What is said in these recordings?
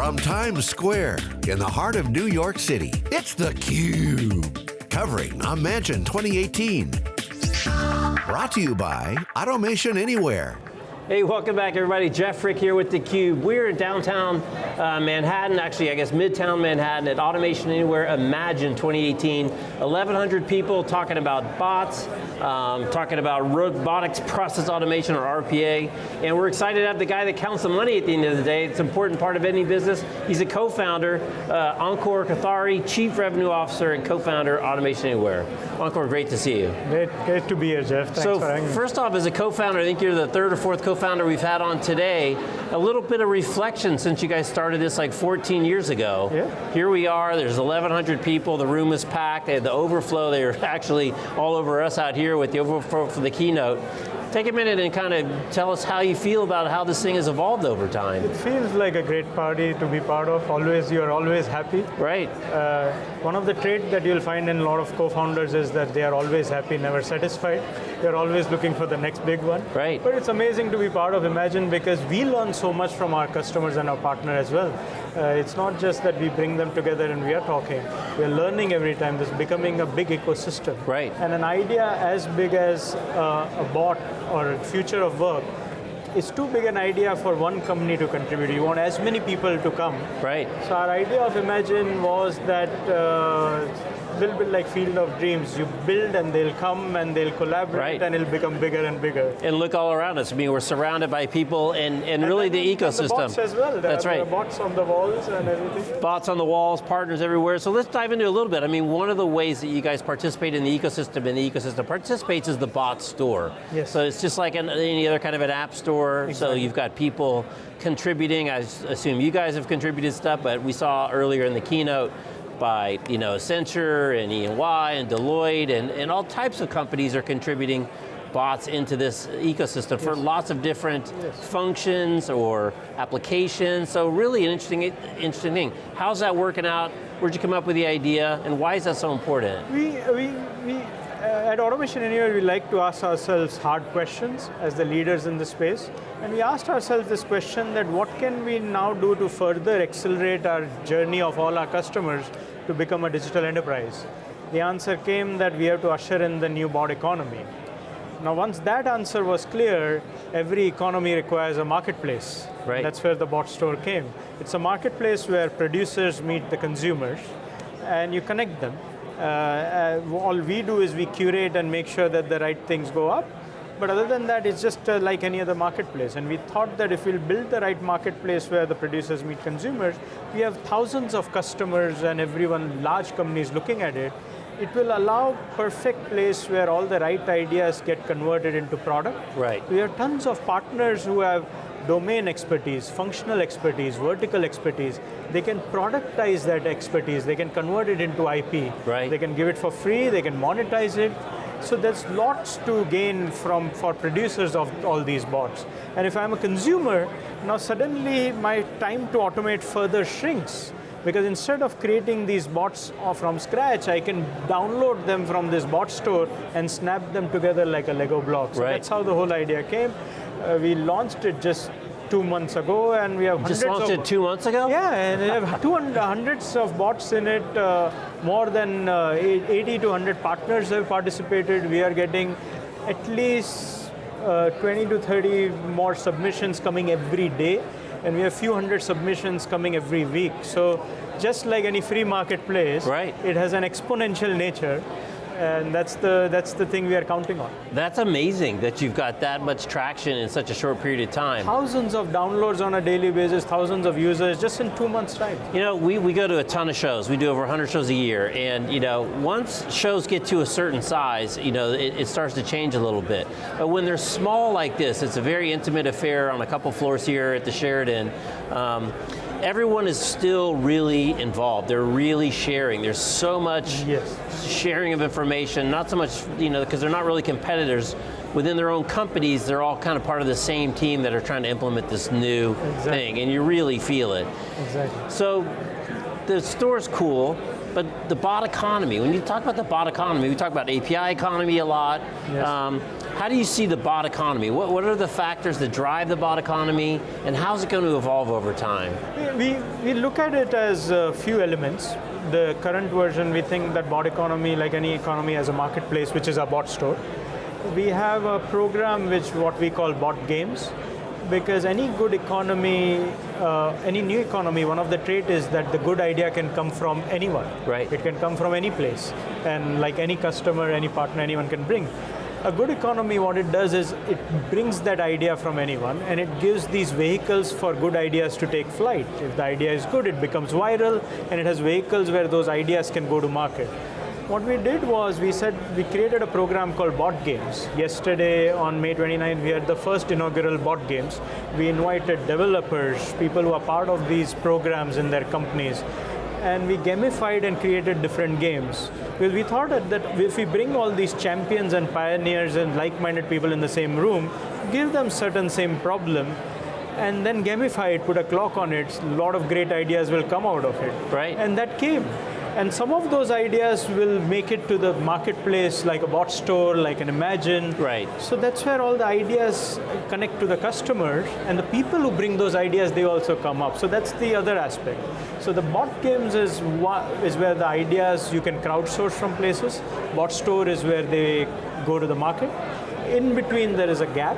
From Times Square, in the heart of New York City, it's theCUBE. Covering Imagine 2018. Brought to you by Automation Anywhere. Hey, welcome back everybody. Jeff Frick here with theCUBE. We're in downtown uh, Manhattan, actually I guess Midtown Manhattan at Automation Anywhere Imagine 2018. 1,100 people talking about bots, um, talking about robotics process automation or RPA, and we're excited to have the guy that counts the money at the end of the day. It's an important part of any business. He's a co-founder, uh, Ankur Kothari, Chief Revenue Officer and co-founder Automation Anywhere. Ankur, great to see you. Great, great to be here, Jeff. Thanks so for having me. first off, as a co-founder, I think you're the third or fourth co co-founder we've had on today, a little bit of reflection since you guys started this like 14 years ago. Yeah. Here we are, there's 1,100 people, the room is packed, they had the overflow, they were actually all over us out here with the overflow for the keynote. Take a minute and kind of tell us how you feel about how this thing has evolved over time. It feels like a great party to be part of. Always, you're always happy. Right. Uh, one of the traits that you'll find in a lot of co-founders is that they are always happy, never satisfied. They're always looking for the next big one. Right. But it's amazing to be part of Imagine because we learn so much from our customers and our partner as well. Uh, it's not just that we bring them together and we are talking. We're learning every time. This is becoming a big ecosystem. Right. And an idea as big as uh, a bot or a future of work it's too big an idea for one company to contribute. You want as many people to come. Right. So our idea of Imagine was that uh, little bit like Field of Dreams. You build and they'll come and they'll collaborate right. and it'll become bigger and bigger. And look all around us. I mean, we're surrounded by people and, and, and really the ecosystem. And the bots as well. There That's are, right. Bots on the walls and everything. Bots on the walls, partners everywhere. So let's dive into a little bit. I mean, one of the ways that you guys participate in the ecosystem and the ecosystem participates is the bot store. Yes. So it's just like an, any other kind of an app store. Exactly. So you've got people contributing. I assume you guys have contributed stuff, but we saw earlier in the keynote by you know, Accenture and E&Y Deloitte and, and all types of companies are contributing bots into this ecosystem yes. for lots of different yes. functions or applications. So really an interesting, interesting thing. How's that working out? Where'd you come up with the idea and why is that so important? We, we, we at Automation Anywhere, we like to ask ourselves hard questions as the leaders in the space. And we asked ourselves this question that what can we now do to further accelerate our journey of all our customers to become a digital enterprise? The answer came that we have to usher in the new bot economy. Now once that answer was clear, every economy requires a marketplace. Right. That's where the bot store came. It's a marketplace where producers meet the consumers and you connect them. Uh, uh, all we do is we curate and make sure that the right things go up. But other than that, it's just uh, like any other marketplace. And we thought that if we'll build the right marketplace where the producers meet consumers, we have thousands of customers and everyone, large companies looking at it, it will allow perfect place where all the right ideas get converted into product. Right. We have tons of partners who have domain expertise, functional expertise, vertical expertise. They can productize that expertise. They can convert it into IP. Right. They can give it for free, they can monetize it. So there's lots to gain from for producers of all these bots. And if I'm a consumer, now suddenly my time to automate further shrinks. Because instead of creating these bots from scratch, I can download them from this bot store and snap them together like a Lego block. So right. that's how the whole idea came. Uh, we launched it just two months ago and we have Just hundreds launched of, it two months ago? Yeah, and we have 200, hundreds of bots in it. Uh, more than uh, 80 to 100 partners have participated. We are getting at least uh, 20 to 30 more submissions coming every day and we have a few hundred submissions coming every week. So just like any free marketplace, right. it has an exponential nature and that's the, that's the thing we are counting on. That's amazing that you've got that much traction in such a short period of time. Thousands of downloads on a daily basis, thousands of users, just in two months time. You know, we, we go to a ton of shows. We do over 100 shows a year, and you know, once shows get to a certain size, you know, it, it starts to change a little bit. But when they're small like this, it's a very intimate affair on a couple floors here at the Sheraton. Um, everyone is still really involved. They're really sharing. There's so much yes. sharing of information, not so much, you know, because they're not really competitors. Within their own companies, they're all kind of part of the same team that are trying to implement this new exactly. thing, and you really feel it. Exactly. So, the store's cool, but the bot economy, when you talk about the bot economy, we talk about API economy a lot. Yes. Um, how do you see the bot economy? What, what are the factors that drive the bot economy, and how's it going to evolve over time? We, we look at it as a few elements. The current version, we think that bot economy, like any economy, has a marketplace, which is our bot store. We have a program which what we call bot games, because any good economy, uh, any new economy, one of the trait is that the good idea can come from anyone. Right. It can come from any place, and like any customer, any partner, anyone can bring. A good economy, what it does is it brings that idea from anyone, and it gives these vehicles for good ideas to take flight. If the idea is good, it becomes viral, and it has vehicles where those ideas can go to market. What we did was we said we created a program called Bot Games. Yesterday on May 29, we had the first inaugural Bot Games. We invited developers, people who are part of these programs in their companies, and we gamified and created different games. Because we thought that, that if we bring all these champions and pioneers and like-minded people in the same room, give them certain same problem, and then gamify it, put a clock on it, a lot of great ideas will come out of it. Right. And that came. And some of those ideas will make it to the marketplace, like a bot store, like an Imagine. Right. So that's where all the ideas connect to the customers, and the people who bring those ideas, they also come up. So that's the other aspect. So the bot games is, is where the ideas you can crowdsource from places. Bot store is where they go to the market. In between, there is a gap,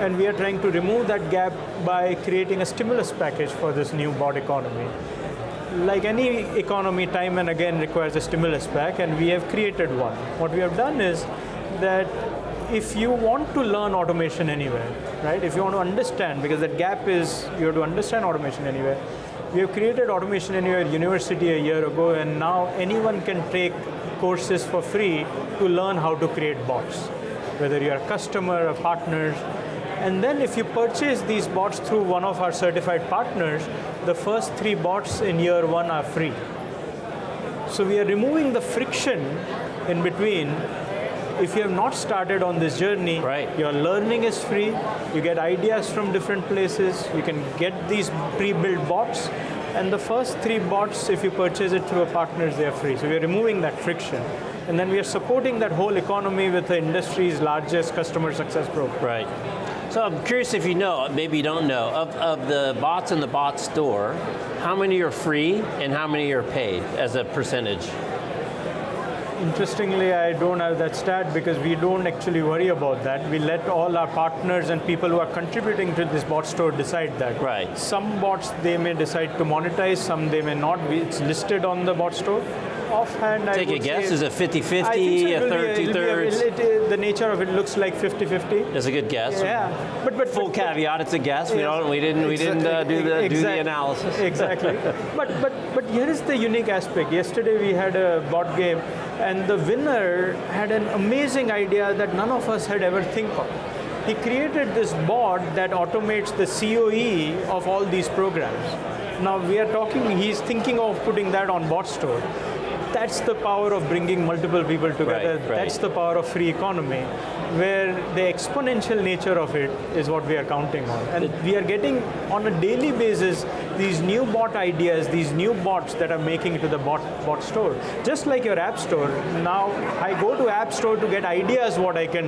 and we are trying to remove that gap by creating a stimulus package for this new bot economy like any economy, time and again requires a stimulus pack, and we have created one. What we have done is that if you want to learn automation anywhere, right, if you want to understand, because that gap is you have to understand automation anywhere, we have created Automation Anywhere University a year ago, and now anyone can take courses for free to learn how to create bots, whether you're a customer, a partner, and then if you purchase these bots through one of our certified partners, the first three bots in year one are free. So we are removing the friction in between. If you have not started on this journey, right. your learning is free, you get ideas from different places, you can get these pre-built bots, and the first three bots, if you purchase it through a partner, they are free. So we are removing that friction. And then we are supporting that whole economy with the industry's largest customer success program. Right. So I'm curious if you know, maybe you don't know, of, of the bots in the bot store, how many are free and how many are paid as a percentage? Interestingly, I don't have that stat because we don't actually worry about that. We let all our partners and people who are contributing to this bot store decide that. Right. Some bots they may decide to monetize, some they may not. It's listed on the bot store offhand, Take I a guess, is it 50-50, so a third, two thirds? the nature of it looks like 50-50. That's a good guess. Yeah, but but Full but, caveat, it's a guess. We don't, we didn't, we didn't uh, do the do the analysis. Exactly. but but but here is the unique aspect. Yesterday we had a bot game, and the winner had an amazing idea that none of us had ever think of. He created this bot that automates the COE of all these programs. Now we are talking. He's thinking of putting that on bot store. That's the power of bringing multiple people together. Right, right. That's the power of free economy, where the exponential nature of it is what we are counting on. And we are getting, on a daily basis, these new bot ideas, these new bots that are making it to the bot, bot store. Just like your app store, now I go to app store to get ideas what I can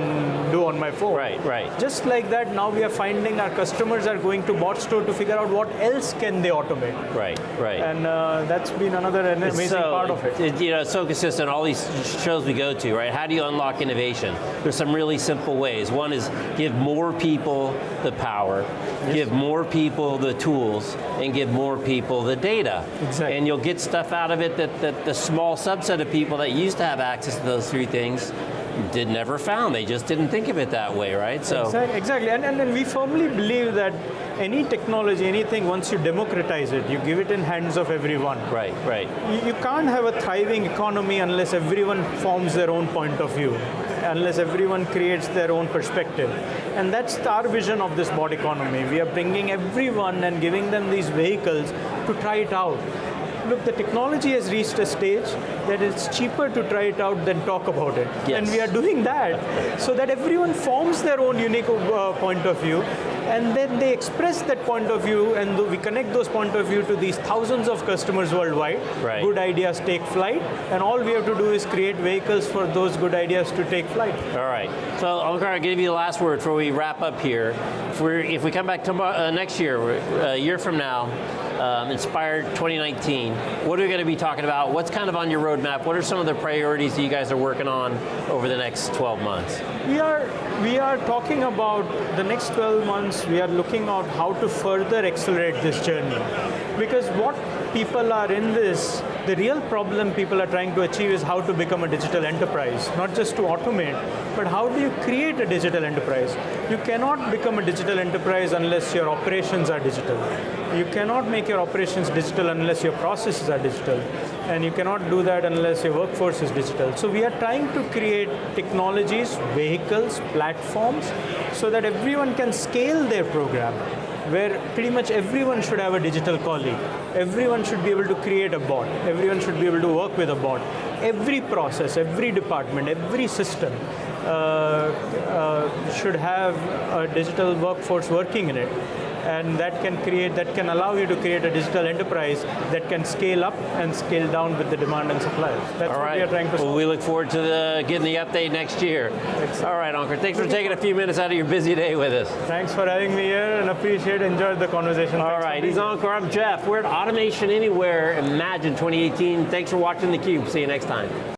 do on my phone. Right, right. Just like that, now we are finding our customers are going to bot store to figure out what else can they automate. Right, right. And uh, that's been another amazing so, part of it. You know, it's so consistent. All these shows we go to, right? How do you unlock innovation? There's some really simple ways. One is give more people the power, give more people the tools, and give more people the data. Exactly. And you'll get stuff out of it that, that the small subset of people that used to have access to those three things did never found. They just didn't think of it that way, right? So Exactly, and, and, and we firmly believe that any technology, anything, once you democratize it, you give it in hands of everyone. right, right. You, you can't have a thriving economy unless everyone forms their own point of view, unless everyone creates their own perspective. And that's our vision of this bot economy. We are bringing everyone and giving them these vehicles to try it out. Look, the technology has reached a stage that it's cheaper to try it out than talk about it. Yes. And we are doing that so that everyone forms their own unique uh, point of view and then they express that point of view, and we connect those point of view to these thousands of customers worldwide. Right. Good ideas take flight, and all we have to do is create vehicles for those good ideas to take flight. All right. So, Ankur, I'll give you the last word before we wrap up here. If, we're, if we come back tomorrow, uh, next year, a year from now, um, Inspired 2019, what are we going to be talking about? What's kind of on your roadmap? What are some of the priorities that you guys are working on over the next 12 months? We are, we are talking about the next 12 months, we are looking at how to further accelerate this journey. Because what people are in this, the real problem people are trying to achieve is how to become a digital enterprise, not just to automate, but how do you create a digital enterprise? You cannot become a digital enterprise unless your operations are digital. You cannot make your operations digital unless your processes are digital. And you cannot do that unless your workforce is digital. So we are trying to create technologies, vehicles, platforms, so that everyone can scale their program where pretty much everyone should have a digital colleague. Everyone should be able to create a bot. Everyone should be able to work with a bot. Every process, every department, every system uh, uh, should have a digital workforce working in it and that can create, that can allow you to create a digital enterprise that can scale up and scale down with the demand and supply. That's All what right. we are trying to solve. Well, we look forward to the, getting the update next year. All right, Ankur, thanks for taking a few minutes out of your busy day with us. Thanks for having me here and appreciate, enjoyed the conversation. All Thanks right, he's. Ankur, I'm Jeff. We're at Automation Anywhere Imagine 2018. Thanks for watching theCUBE. See you next time.